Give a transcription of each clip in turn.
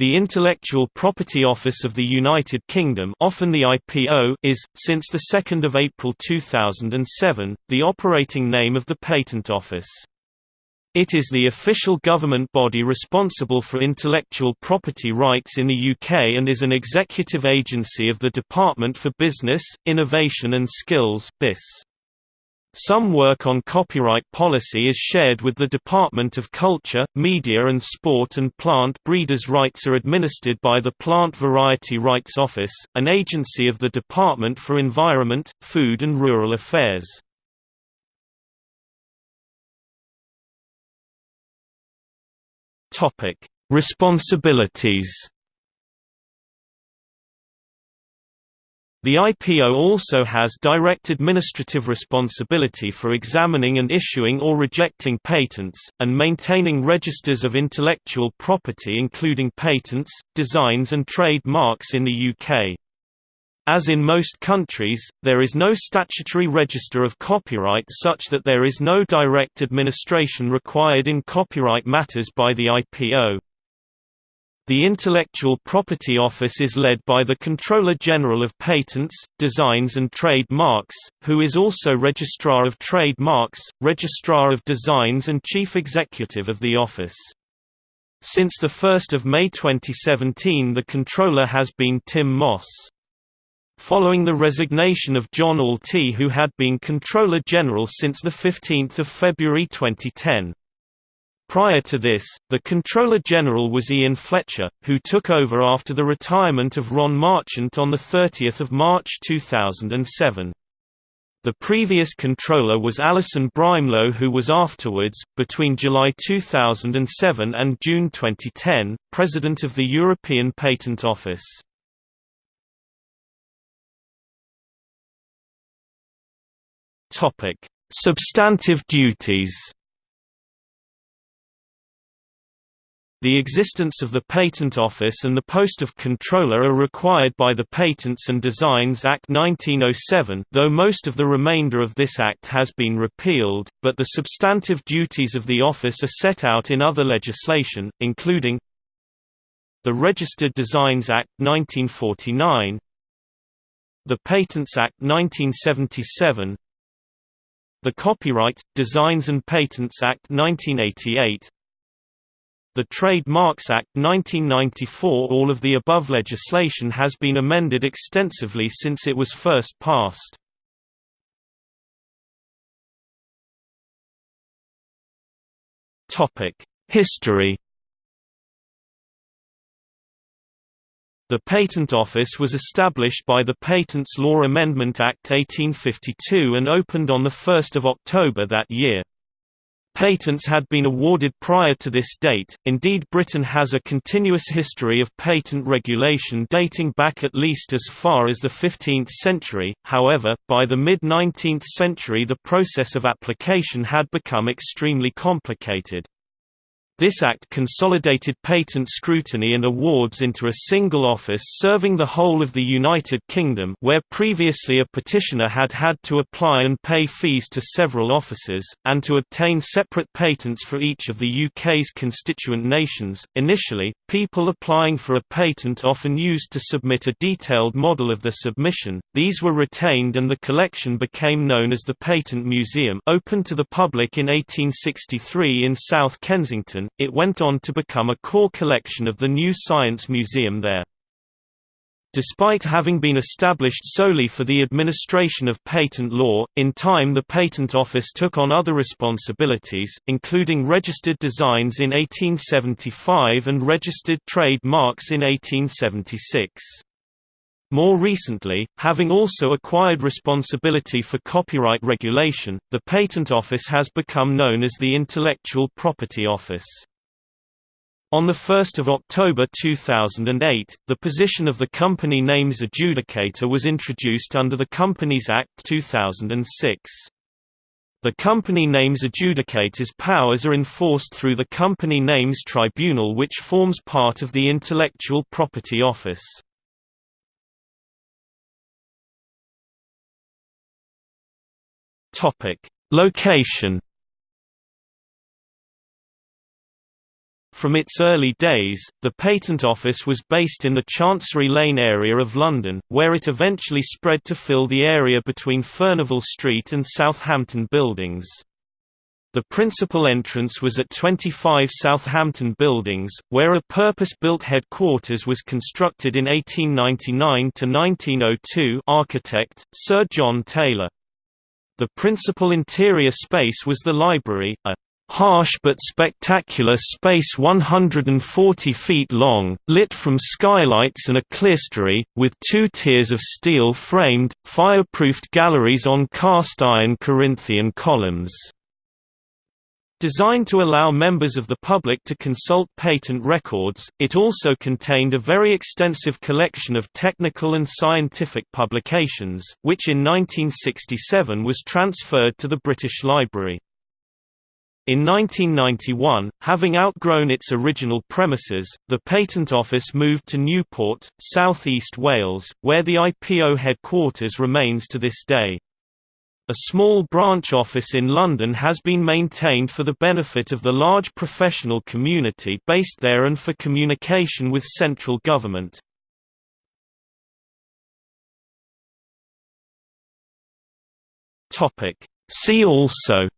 The Intellectual Property Office of the United Kingdom often the IPO is, since 2 April 2007, the operating name of the Patent Office. It is the official government body responsible for intellectual property rights in the UK and is an executive agency of the Department for Business, Innovation and Skills BIS. Some work on copyright policy is shared with the Department of Culture, Media and Sport and plant breeders' rights are administered by the Plant Variety Rights Office, an agency of the Department for Environment, Food and Rural Affairs. Responsibilities The IPO also has direct administrative responsibility for examining and issuing or rejecting patents, and maintaining registers of intellectual property including patents, designs and trademarks in the UK. As in most countries, there is no statutory register of copyright such that there is no direct administration required in copyright matters by the IPO. The Intellectual Property Office is led by the Controller General of Patents, Designs and Trade Marks, who is also Registrar of Trademarks, Registrar of Designs and Chief Executive of the office. Since 1 May 2017 the Controller has been Tim Moss. Following the resignation of John Alty who had been Controller General since 15 February 2010. Prior to this, the Controller General was Ian Fletcher, who took over after the retirement of Ron Marchant on 30 March 2007. The previous controller was Alison Brimelow who was afterwards, between July 2007 and June 2010, President of the European Patent Office. Substantive duties The existence of the Patent Office and the post of Controller are required by the Patents and Designs Act 1907 though most of the remainder of this act has been repealed, but the substantive duties of the office are set out in other legislation, including the Registered Designs Act 1949 the Patents Act 1977 the Copyright, Designs and Patents Act 1988 the Trademarks Act 1994 All of the above legislation has been amended extensively since it was first passed. History The Patent Office was established by the Patents Law Amendment Act 1852 and opened on 1 October that year. Patents had been awarded prior to this date, indeed Britain has a continuous history of patent regulation dating back at least as far as the 15th century, however, by the mid-19th century the process of application had become extremely complicated. This act consolidated patent scrutiny and awards into a single office serving the whole of the United Kingdom where previously a petitioner had had to apply and pay fees to several offices, and to obtain separate patents for each of the UK's constituent nations. Initially, people applying for a patent often used to submit a detailed model of the submission, these were retained and the collection became known as the Patent Museum opened to the public in 1863 in South Kensington, it went on to become a core collection of the New Science Museum there. Despite having been established solely for the administration of patent law, in time the Patent Office took on other responsibilities, including registered designs in 1875 and registered trade marks in 1876. More recently, having also acquired responsibility for copyright regulation, the Patent Office has become known as the Intellectual Property Office. On 1 October 2008, the position of the Company Names Adjudicator was introduced under the Companies Act 2006. The Company Names Adjudicator's powers are enforced through the Company Names Tribunal which forms part of the Intellectual Property Office. Location From its early days, the Patent Office was based in the Chancery Lane area of London, where it eventually spread to fill the area between Furnival Street and Southampton Buildings. The principal entrance was at 25 Southampton Buildings, where a purpose-built headquarters was constructed in 1899–1902 architect, Sir John Taylor. The principal interior space was the library, a harsh but spectacular space 140 feet long, lit from skylights and a clerestory, with two tiers of steel-framed, fireproofed galleries on cast-iron Corinthian columns. Designed to allow members of the public to consult patent records, it also contained a very extensive collection of technical and scientific publications, which in 1967 was transferred to the British Library. In 1991, having outgrown its original premises, the Patent Office moved to Newport, South East Wales, where the IPO headquarters remains to this day. A small branch office in London has been maintained for the benefit of the large professional community based there and for communication with central government. See also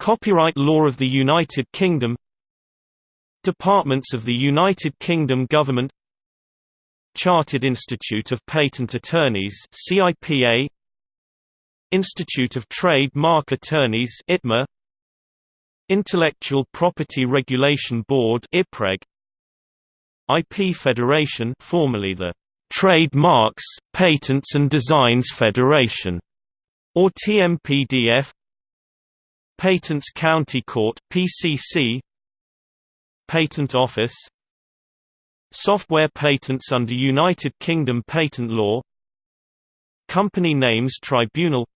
Copyright law of the United Kingdom Departments of the United Kingdom Government Chartered Institute of Patent Attorneys CIPA Institute of Trade Mark Attorneys ITMA Intellectual Property Regulation Board IPREG IP Federation formerly the Trademarks, Patents and Designs Federation or TMPDF Patents County Court PCC Patent Office Software patents under United Kingdom patent law. Company Names Tribunal.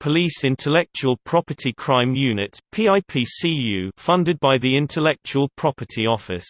Police Intellectual Property Crime Unit PIPCU funded by the Intellectual Property Office